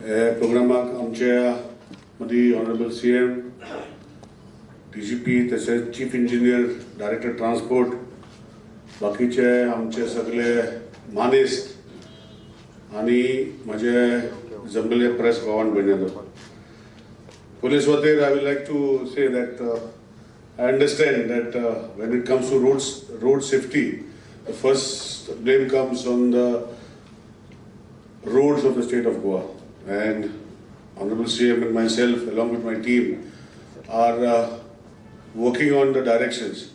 हे प्रोग्रामाक आमच्या मदीं honourable C M D G P तशेंच चीफ इंजिनियर डायरेक्टर ट्रान्सपोर्ट बाकीचे आमचे सगळे मानेस्त आनी म्हजे जमलेले प्रेस भावान भयण police वतीर I will like to say that I understand that uh, it it to to roads, safety safety, the first blame comes on the roads of the state of And Honorable CM and myself, along with my team, are uh, working on the directions.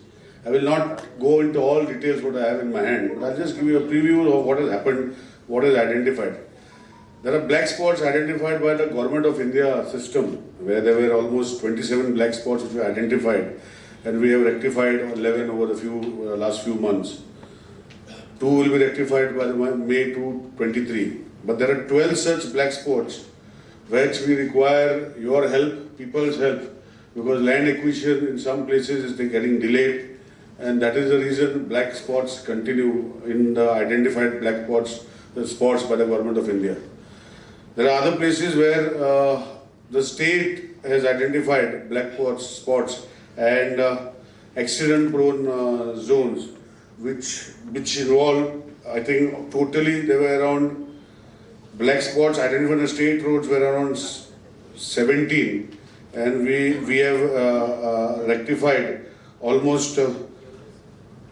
I will not go into all details what I have in my hand, but I'll just give you a preview of what has happened, what is identified. There are black spots identified by the Government of India system, where there were almost 27 black spots which were identified, and we have rectified 11 over the few uh, last few months. Two will be rectified by May 2, 23. But there are 12 such black spots which we require your help, people's help, because land acquisition in some places is getting delayed, and that is the reason black spots continue in the identified black spots, spots by the Government of India. There are other places where uh, the state has identified black spots, spots and uh, accident-prone uh, zones, which which involve, I think, totally there were around black spots identified on state roads were around 17, and we we have uh, uh, rectified almost uh,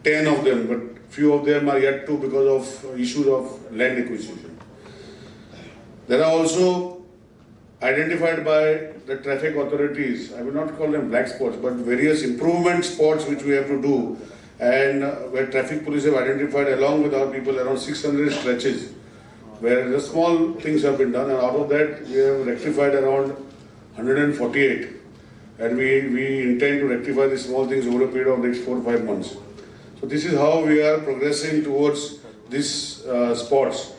10 of them, but few of them are yet to because of issues of land acquisition. There are also identified by the traffic authorities, I will not call them black spots, but various improvement spots which we have to do and uh, where traffic police have identified along with our people around 600 stretches where the small things have been done and out of that we have rectified around 148 and we, we intend to rectify the small things over a period of next four or five months. So this is how we are progressing towards these uh, spots.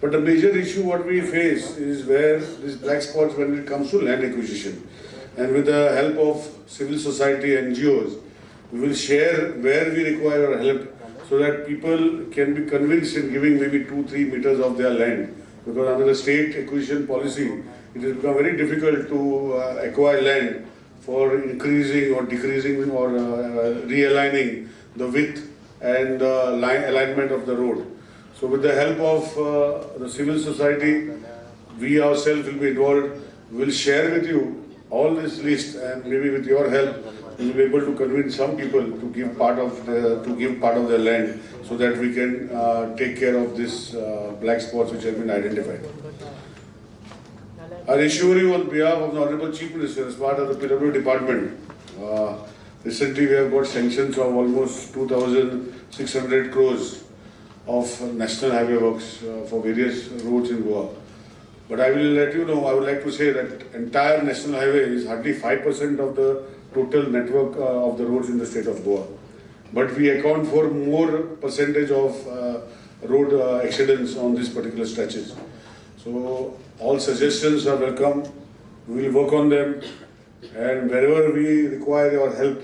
But the major issue what we face is where these black spots when it comes to land acquisition. And with the help of civil society NGOs, we will share where we require our help so that people can be convinced in giving maybe two, three meters of their land. Because under the state acquisition policy, it has become very difficult to uh, acquire land for increasing or decreasing or uh, realigning the width and uh, line alignment of the road. So with the help of uh, the civil society, we ourselves will be involved. Will share with you all this list and maybe with your help, we will be able to convince some people to give part of the, to give part of their land so that we can uh, take care of this uh, black spots which have been identified. I assure you on behalf of the Honorable Chief Minister as part of the PW department, uh, recently we have got sanctions of almost 2,600 crores of national highway works uh, for various roads in Goa. But I will let you know, I would like to say that entire national highway is hardly 5% of the total network uh, of the roads in the state of Goa. But we account for more percentage of uh, road uh, accidents on these particular stretches. So all suggestions are welcome. We will work on them and wherever we require your help,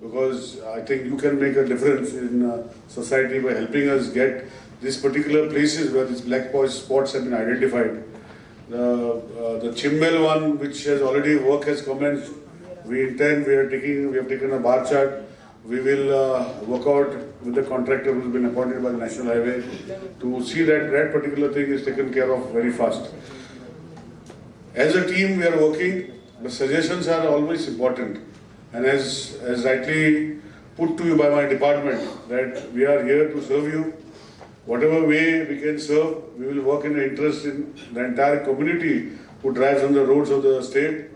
because I think you can make a difference in uh, society by helping us get these particular places where these black spots have been identified. The, uh, the Chimbel one, which has already work has commenced, we intend, we are taking, we have taken a bar chart. We will uh, work out with the contractor who has been appointed by the National Highway to see that that particular thing is taken care of very fast. As a team, we are working. The suggestions are always important. And as, as rightly put to you by my department, that we are here to serve you. Whatever way we can serve, we will work in the interest in the entire community who drives on the roads of the state.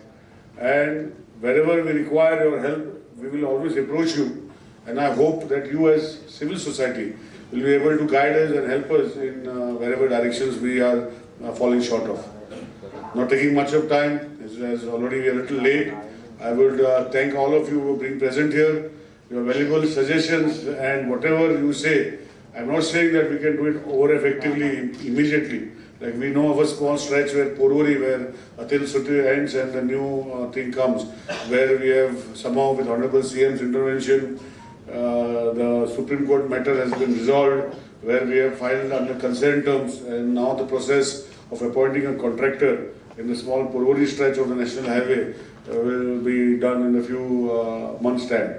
And wherever we require your help, we will always approach you. And I hope that you as civil society will be able to guide us and help us in uh, wherever directions we are uh, falling short of. Not taking much of time, as, as already we are a little late. I would uh, thank all of you for being present here, your valuable suggestions and whatever you say. I'm not saying that we can do it over effectively immediately. Like we know of a small stretch where Porvorim, where Atal Setu ends and the new uh, thing comes, where we have somehow with Honorable CM's intervention, uh, the Supreme Court matter has been resolved, where we have filed under consent terms and now the process of appointing a contractor in the small Porvorim stretch of the national highway uh, will be done in a few uh, months' time.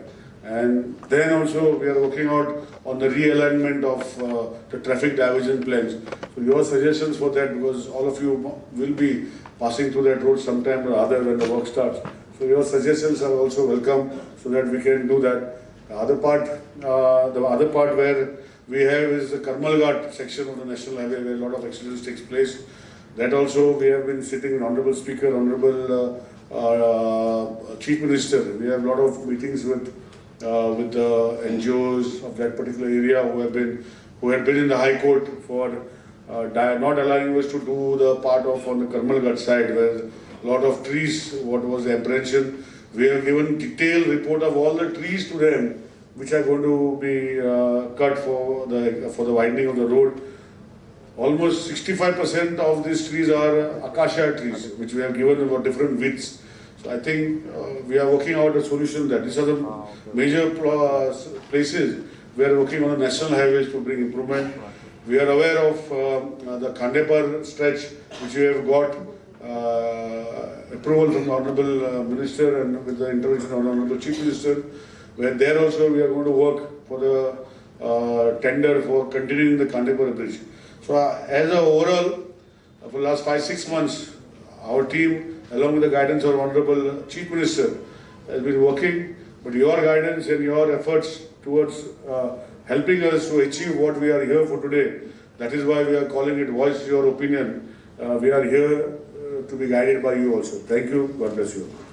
And then also we are working out on the realignment of uh, the traffic diversion plans. So your suggestions for that because all of you will be passing through that road sometime or other when the work starts. So your suggestions are also welcome so that we can do that. The other part, uh, the other part where we have is the Karmalghat section of the national highway where a lot of accidents takes place. That also we have been sitting in honorable speaker, honorable uh, uh, chief minister. We have a lot of meetings with uh, with the NGOs of that particular area who have been who had been in the high court for uh, not allowing us to do the part of on the Karmal Ghat side where a lot of trees, what was the apprehension. We have given detailed report of all the trees to them which are going to be uh, cut for the for the widening of the road. Almost 65% of these trees are acacia trees, which we have given about different widths. So I think uh, we are working out a solution that these are the major pl- uh, places we are working on the national highways to bring improvement. We are aware of um, uh, the Khandepar stretch, which we have got uh, approval from the honorable uh, minister and with the intervention of the honorable chief minister. Where there also we are going to work for the uh, tender for continuing the Khandepar bridge. So uh, as a overall, uh, for the last five, six months, our team, along with the guidance of Honorable Chief Minister, has been working, but your guidance and your efforts towards uh, helping us to achieve what we are here for today, that is why we are calling it Voice Your Opinion. Uh, We are here uh, to be guided by you also. Thank you. God bless you.